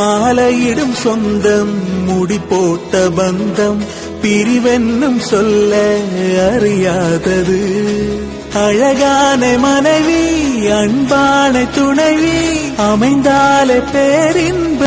மாலையிடும் சொந்தம் முடி போட்ட பந்தம் பிரிவென்னும் சொல்ல அறியாதது. அழகான மனைவி அன்பான துணைவி அமைந்தாலே பேரின்